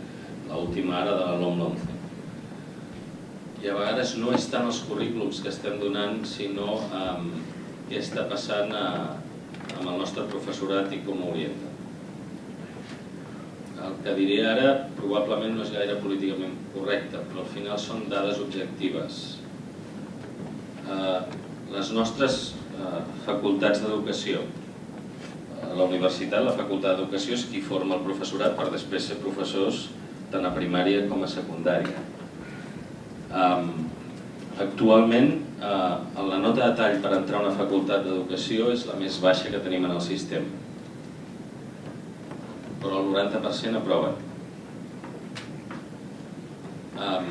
l'última ara de la LOM 11. I a vegades no és tant els currículums que estem donant, sinó um, què està passant a, amb el nostre professorat i com ho orienta. El que diré ara probablement no és gaire políticament correcte, però al final són dades objectives. Eh, les nostres eh, facultats d'educació, a la universitat, la facultat d'educació és qui forma el professorat per després ser professors tant a primària com a secundària. Actualment, eh, la nota de tall per entrar a una facultat d'educació és la més baixa que tenim en el sistema però el 90% aproven. Um,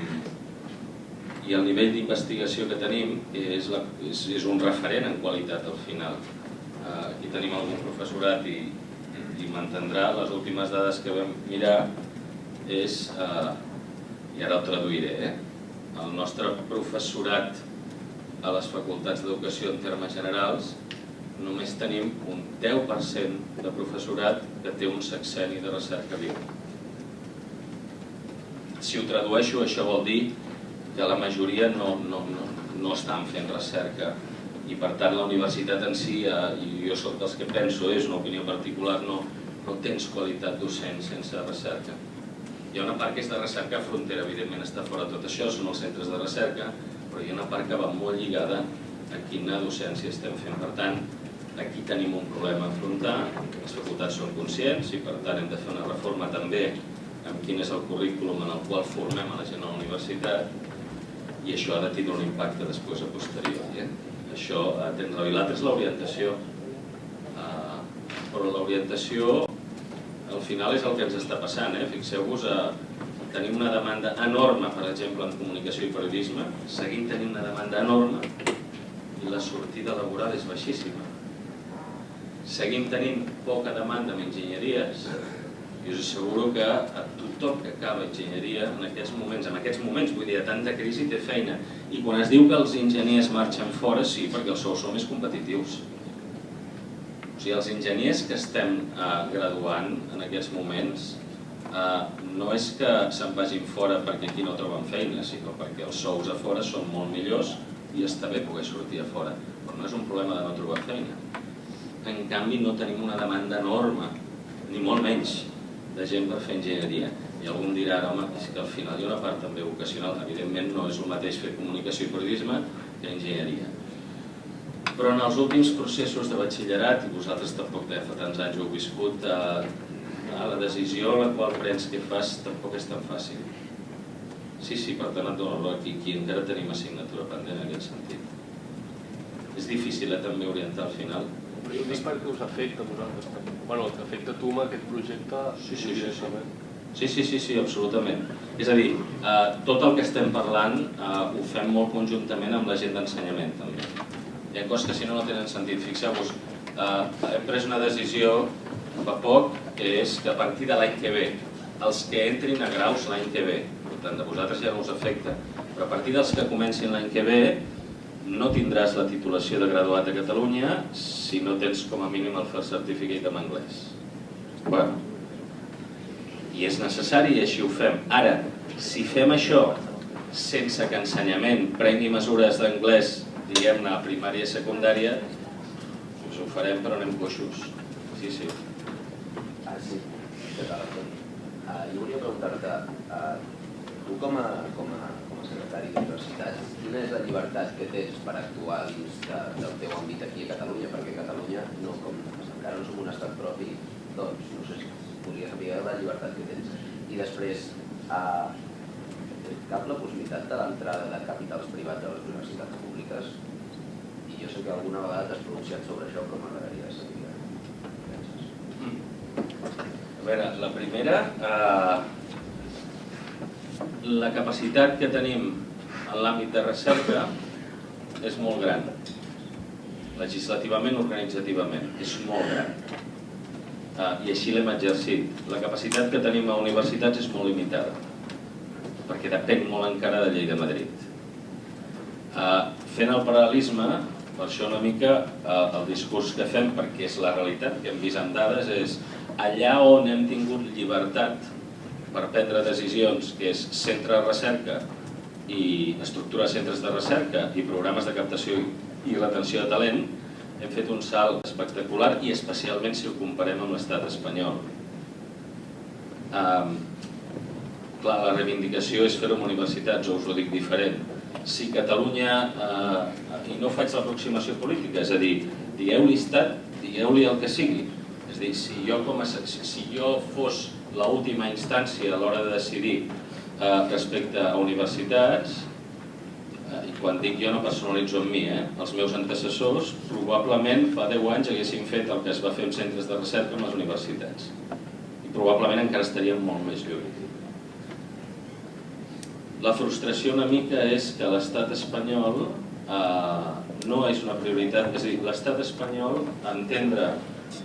I el nivell d'investigació que tenim és, la, és, és un referent en qualitat al final. Uh, aquí tenim algun professorat i, i m'entendrà, les últimes dades que vam mirar és, uh, i ara ho traduiré, eh? el nostre professorat a les facultats d'educació en termes generals només tenim un 10% de professorat que té un sexeni de recerca viu. Si ho tradueixo, això vol dir que la majoria no, no, no, no estan fent recerca i per tant la universitat en si, eh, i jo sóc dels que penso, és una opinió particular, no, no tens qualitat docent sense recerca. Hi ha una part que és de recerca frontera, evidentment està fora de tot això, són els centres de recerca, però hi ha una part que va molt lligada a quina docència estem fent. Per tant, aquí tenim un problema a afrontar, les facultats són conscients i per tant hem de fer una reforma també amb quin és el currículum en el qual formem a la gent a la universitat i això ha de tindre un impacte després a posteriori. Eh? Això, eh, tens l'altre és l'orientació, eh, però l'orientació al final és el que ens està passant. Eh? Fixeu-vos, eh, tenim una demanda enorme, per exemple, en comunicació i periodisme, seguim tenint una demanda enorme i la sortida laboral és baixíssima. Seguim tenint poca demanda en enginyeries i us asseguro que a tothom que acaba enginyeria en aquests moments, en aquests moments, vull dir, a tanta crisi té feina. I quan es diu que els enginyers marxen fora, sí, perquè els sous són més competitius. O sigui, els enginyers que estem eh, graduant en aquests moments eh, no és que se'n vagin fora perquè aquí no troben feina, sinó perquè els sous a fora són molt millors i està bé poder sortir a fora. Però no és un problema de no trobar feina. En canvi, no tenim una demanda enorme, ni molt menys, de gent per fer enginyeria. I algú em dirà, home, és que al final hi ha una part també vocacional. Evidentment no és el mateix fer comunicació i periodisme que enginyeria. Però en els últims processos de batxillerat, i vosaltres tampoc de fa tants anys ho heu viscut, eh, la decisió la qual prens que fas tampoc és tan fàcil. Sí, sí, per tant et dono aquí, aquí encara tenim assignatura pendent en aquest sentit. És difícil eh, també orientar al final. Però jo dic perquè us afecta a vosaltres també. Bueno, que afecta a tu amb aquest projecte Sí, sí, sí, sí. Sí, sí, sí, sí, absolutament. És a dir, eh, tot el que estem parlant eh, ho fem molt conjuntament amb la gent d'ensenyament també. Hi ha coses que si no no tenen sentit. Fixeu-vos, eh, hem pres una decisió fa poc que és que a partir de l'any que ve, els que entrin a graus l'any que ve, per tant, de vosaltres ja no us afecta, però a partir dels que comencin l'any que ve no tindràs la titulació de graduat a Catalunya si no tens com a mínim el First Certificate en anglès. Bueno, i és necessari i així ho fem. Ara, si fem això sense que ensenyament prengui mesures d'anglès, diguem-ne, a primària i secundària, doncs ho farem però anem coixos. Sí, sí. Ah, sí. Ah, jo volia preguntar-te, ah, tu com a, com a secretari d'universitats, quina és la llibertat que tens per actuar dins de, del teu àmbit aquí a Catalunya? Perquè Catalunya, no, com encara no som un estat propi, doncs no sé si podria saber la llibertat que tens. I després, ah, cap la possibilitat de l'entrada de capitals privats a les universitats públiques? I jo sé que alguna vegada t'has pronunciat sobre això, però m'agradaria saber penses. A veure, la primera, eh, la capacitat que tenim en l'àmbit de recerca és molt gran. Legislativament, organitzativament, és molt gran. Eh, I així l'hem exercit. La capacitat que tenim a universitats és molt limitada, perquè depèn molt encara de llei de Madrid. Eh, fent el paral·lelisme, per això una mica eh, el discurs que fem, perquè és la realitat que hem vist en dades, és allà on hem tingut llibertat per prendre decisions, que és centre de recerca i estructura de centres de recerca i programes de captació i retenció de talent, hem fet un salt espectacular i especialment si ho comparem amb l'estat espanyol. Um, clar, la reivindicació és fer-ho amb universitats, o us ho dic diferent. Si Catalunya, eh, i no faig l'aproximació política, és a dir, digueu-li estat, digueu-li el que sigui. És a dir, si jo, com a, si jo fos l'última instància a l'hora de decidir eh, respecte a universitats, eh, i quan dic jo no personalitzo en mi, eh, els meus antecessors probablement fa 10 anys haguessin fet el que es va fer en centres de recerca en les universitats. I probablement encara estaríem molt més lluny. La frustració una mica és que l'estat espanyol eh, no és una prioritat, és a dir, l'estat espanyol entendre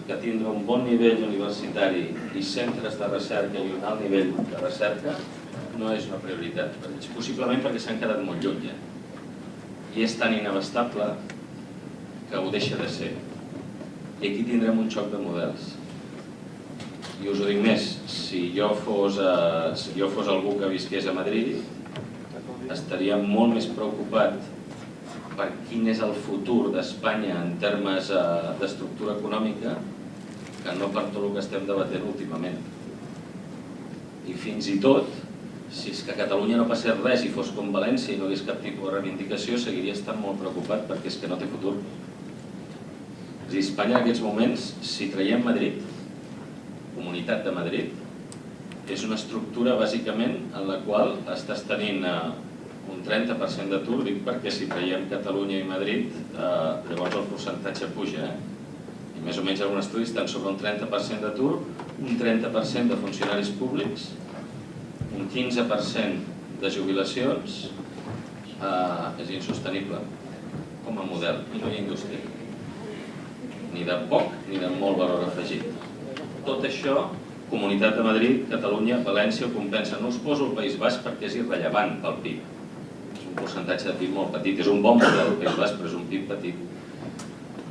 que tindre un bon nivell universitari i centres de recerca i un alt nivell de recerca no és una prioritat possiblement perquè s'han quedat molt lluny. Eh? I és tan inabastable que ho deixa de ser. I aquí tindrem un xoc de models. I us ho dic més, si jo fos, eh, si jo fos algú que visqués a Madrid, estaria molt més preocupat per quin és el futur d'Espanya en termes eh, d'estructura econòmica que no per tot el que estem debatent últimament. I fins i tot, si és que a Catalunya no passés res i fos com València i no hagués cap tipus de reivindicació, seguiria estant molt preocupat perquè és que no té futur. És dir, Espanya en aquests moments, si traiem Madrid, Comunitat de Madrid, és una estructura bàsicament en la qual estàs tenint eh, un 30% d'atur, dic perquè si traiem Catalunya i Madrid, eh, llavors el percentatge puja. Eh? I més o menys alguns estudis estan sobre un 30% d'atur, un 30% de funcionaris públics, un 15% de jubilacions, eh, és insostenible com a model i no hi ha indústria. Ni de poc ni de molt valor afegit. Tot això Comunitat de Madrid, Catalunya, València ho compensa. No us poso el País Basc perquè és irrellevant pel PIB. És percentatge de PIB molt petit. És un bon model Basc, però és un PIB petit.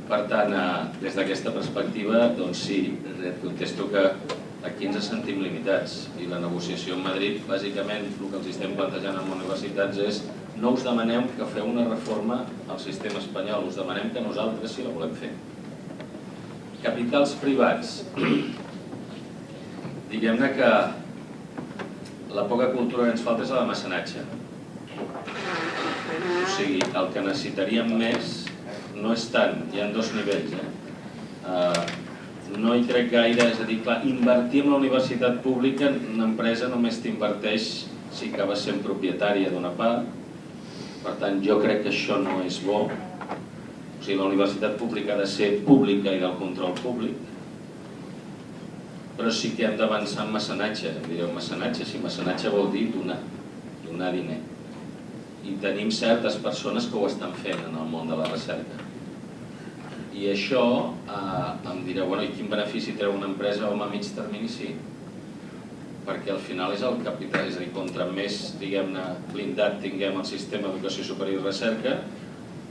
Per tant, eh, des d'aquesta perspectiva, doncs sí, et contesto que aquí ens sentim limitats i la negociació amb Madrid, bàsicament, el que els estem plantejant amb universitats és no us demanem que feu una reforma al sistema espanyol, us demanem que nosaltres sí la volem fer. Capitals privats. Diguem-ne que la poca cultura que ens falta és la de mecenatge. O sigui, el que necessitaríem més no és tant, hi ha dos nivells. Eh? Uh, no hi crec gaire, és a dir, clar, invertir en la universitat pública, una empresa només t'inverteix si acabes sent propietària d'una part, per tant jo crec que això no és bo, o sigui, la universitat pública ha de ser pública i del control públic, però sí que hem d'avançar en mecenatge, direu mecenatge, si mecenatge vol dir donar, donar diner. I tenim certes persones que ho estan fent en el món de la recerca. I això eh, em direu, bueno, i quin benefici treu una empresa home a mig termini? Sí, perquè al final és el capital, és a dir, contra més, diguem-ne, blindat tinguem el sistema d'educació superior i recerca,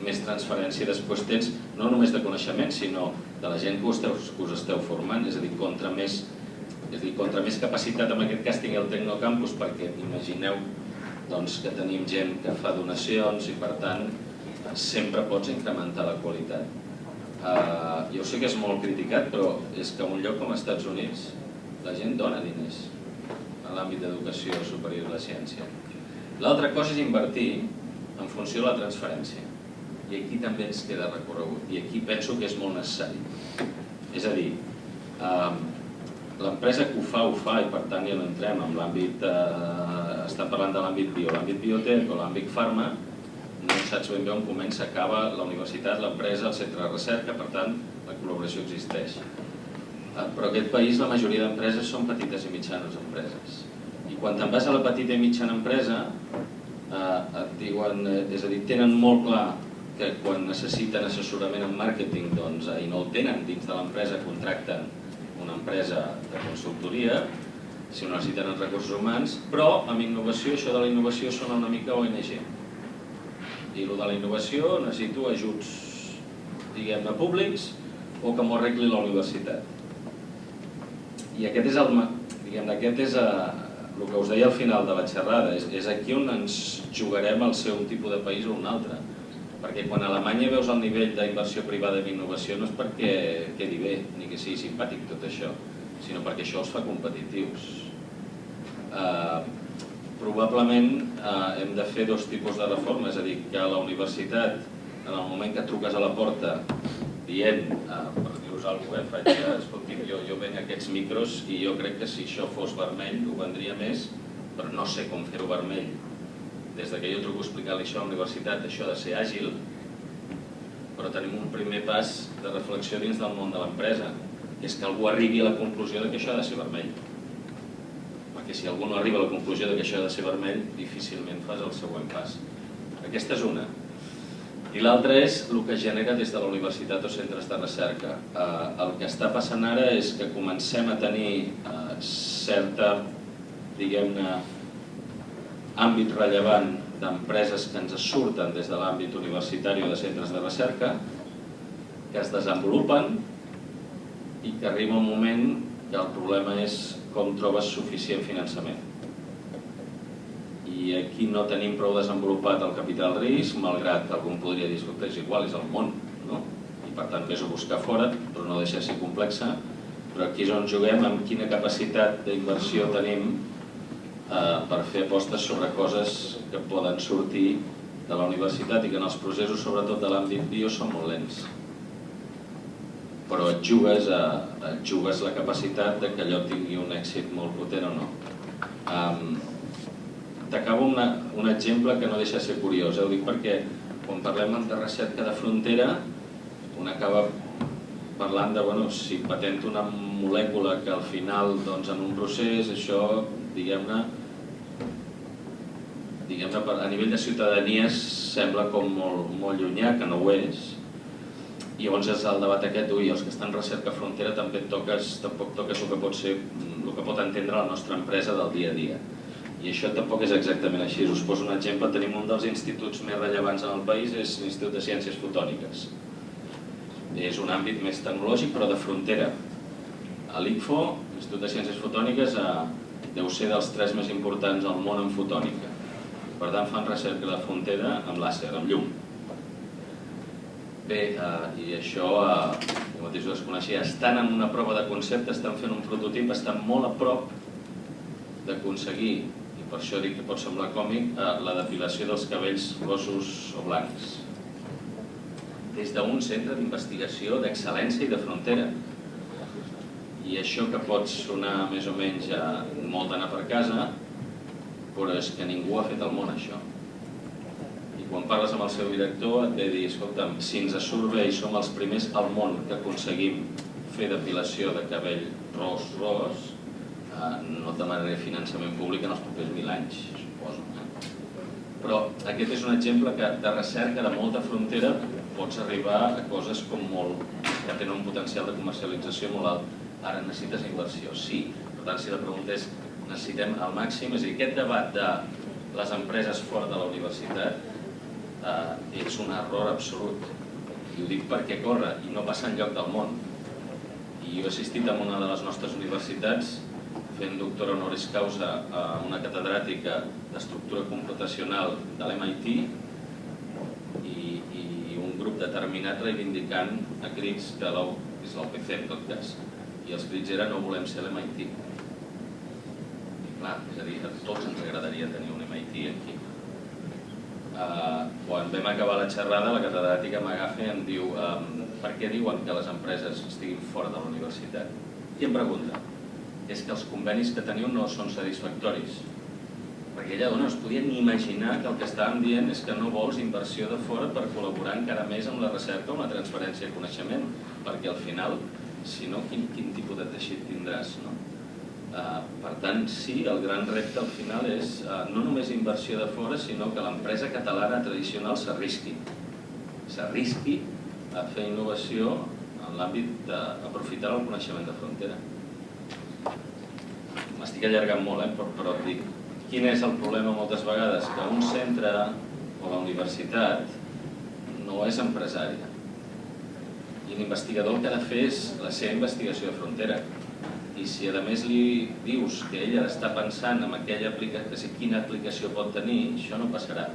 més transferència després tens, no només de coneixement, sinó de la gent que us esteu, que us esteu formant, és a dir, contra més, és a dir, contra més capacitat, en aquest cas, tingui el Tecnocampus, perquè imagineu doncs, que tenim gent que fa donacions i, per tant, sempre pots incrementar la qualitat. Uh, jo sé que és molt criticat, però és que en un lloc com els Estats Units la gent dona diners en l'àmbit d'educació superior i la ciència. L'altra cosa és invertir en funció de la transferència. I aquí també ens queda recorregut. I aquí penso que és molt necessari. És a dir, uh, l'empresa que ho fa, ho fa, i per tant ja no entrem en l'àmbit, uh, estem parlant de l'àmbit bio, l'àmbit biotec o l'àmbit farma, no saps ben bé on comença, acaba la universitat, l'empresa, el centre de recerca, per tant, la col·laboració existeix. Eh, però aquest país la majoria d'empreses són petites i mitjanes empreses. I quan te'n vas a la petita i mitjana empresa, eh, et diuen, eh, és a dir, tenen molt clar que quan necessiten assessorament en màrqueting doncs, i no el tenen dins de l'empresa, contracten una empresa de consultoria, si no necessiten els recursos humans, però amb innovació, això de la innovació sona una mica ONG i el de la innovació necessito ajuts, diguem-ne, públics o que m'ho arregli la universitat. I aquest és el, diguem aquest és eh, el que us deia al final de la xerrada, és, és aquí on ens jugarem el ser un tipus de país o un altre. Perquè quan a Alemanya veus el nivell d'inversió privada en innovació no és perquè quedi bé, ni que sigui simpàtic tot això, sinó perquè això els fa competitius. Uh, probablement eh, hem de fer dos tipus de reforma, és a dir, que a la universitat, en el moment que truques a la porta dient, eh, per dir-vos alguna cosa, eh, faig, eh, jo, jo venc aquests micros i jo crec que si això fos vermell ho vendria més, però no sé com fer-ho vermell. Des de que jo truco a explicar-li això a la universitat, això de ser àgil, però tenim un primer pas de reflexió dins del món de l'empresa, que és que algú arribi a la conclusió de que això ha de ser vermell perquè si algú no arriba a la conclusió que això ha de ser vermell, difícilment fas el següent pas. Aquesta és una. I l'altra és el que genera des de la universitat o centres de recerca. Eh, el que està passant ara és que comencem a tenir eh, certa, diguem-ne, àmbit rellevant d'empreses que ens surten des de l'àmbit universitari o de centres de recerca, que es desenvolupen i que arriba un moment que el problema és com trobes suficient finançament. I aquí no tenim prou desenvolupat el capital risc, malgrat que algú podria dir, que és igual, és el món, no? I per tant vés a buscar fora, però no deixa de ser complexa, però aquí és on juguem amb quina capacitat d'inversió tenim eh, per fer apostes sobre coses que poden sortir de la universitat i que en els processos, sobretot de l'àmbit bio, són molt lents però et jugues, a, et jugues la capacitat de que allò tingui un èxit molt potent o no. Um, T'acabo un exemple que no deixa de ser curiós, eh? ho dic perquè quan parlem de recerca de frontera un acaba parlant de bueno, si patenta una molècula que al final doncs, en un procés això diguem-ne diguem a nivell de ciutadanies sembla com molt, molt llunyà, que no ho és, i llavors és el debat aquest, ui, els que estan recerca frontera també toques, tampoc toques el que pot ser, el que pot entendre la nostra empresa del dia a dia. I això tampoc és exactament així. Us poso un exemple, tenim un dels instituts més rellevants en el país, és l'Institut de Ciències Fotòniques. És un àmbit més tecnològic, però de frontera. A l'ICFO, l'Institut de Ciències Fotòniques, eh, deu ser dels tres més importants al món en fotònica. Per tant, fan recerca de frontera amb làser, amb llum Bé, eh, i això, eh, jo mateix ho desconeixia, estan en una prova de concepte, estan fent un prototip, estan molt a prop d'aconseguir, i per això dic que pot semblar còmic, eh, la depilació dels cabells rossos o blancs. des d'un centre d'investigació d'excel·lència i de frontera. I això que pot sonar més o menys a molt d'anar per casa, però és que ningú ha fet al món això. Quan parles amb el seu director et ve dir, escolta'm, si ens surt bé i som els primers al món que aconseguim fer depilació de cabell ros-ros, eh, no demanaré finançament públic en els propers mil anys, suposo. Eh? Però aquest és un exemple que de recerca de molta frontera pots arribar a coses com molt, que tenen un potencial de comercialització molt alt. Ara necessites inversió, sí. Per tant, si la pregunta és, necessitem al màxim, és a dir, aquest debat de les empreses fora de la universitat eh, és un error absolut. I ho dic perquè corre i no passa enlloc del món. I jo he assistit a una de les nostres universitats fent doctora honoris causa a una catedràtica d'estructura computacional de l'MIT i, i un grup determinat reivindicant a crits que és l'OPC en tot cas i els crits eren no volem ser l'MIT clar, és a dir, a tots ens agradaria tenir un MIT aquí uh, quan vam acabar la xerrada la catedràtica m'agafa i em diu um, per què diuen que les empreses estiguin fora de la universitat? i em pregunta és que els convenis que teniu no són satisfactoris perquè ella no es podia ni imaginar que el que estàvem dient és que no vols inversió de fora per col·laborar encara més amb la recerca o la transferència de coneixement perquè al final si no, quin, quin tipus de teixit tindràs, no? Uh, per tant, sí, el gran repte al final és uh, no només inversió de fora, sinó que l'empresa catalana tradicional s'arrisqui. S'arrisqui a fer innovació en l'àmbit d'aprofitar el coneixement de frontera. M'estic allargant molt, eh? però, però dic, quin és el problema moltes vegades? Que un centre o la universitat no és empresària i l'investigador el que ha de fer és la seva investigació de frontera. I si a més li dius que ella està pensant en aquella aplicació, quina aplicació pot tenir, això no passarà.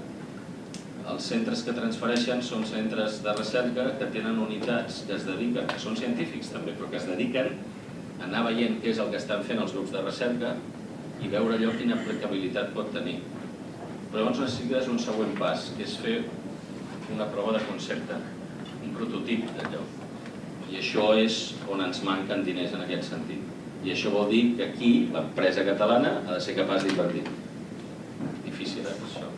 Els centres que transfereixen són centres de recerca que tenen unitats que es dediquen, que són científics també, però que es dediquen a anar veient què és el que estan fent els grups de recerca i veure allò quina aplicabilitat pot tenir. Però llavors necessites un següent pas, que és fer una prova de concepte, un prototip d'allò. I això és on ens manquen diners en aquest sentit. I això vol dir que aquí l'empresa catalana ha de ser capaç d'invertir. Difícil, eh, això.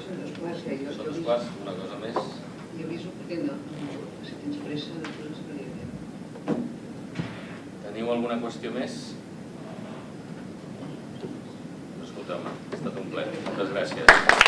Són dos quarts, que jo... Són dos quarts, una cosa més. Jo aviso perquè no, si tens pressa, després ens veiem. Teniu alguna qüestió més? Escolteu-me, ha estat un ple. Moltes gràcies.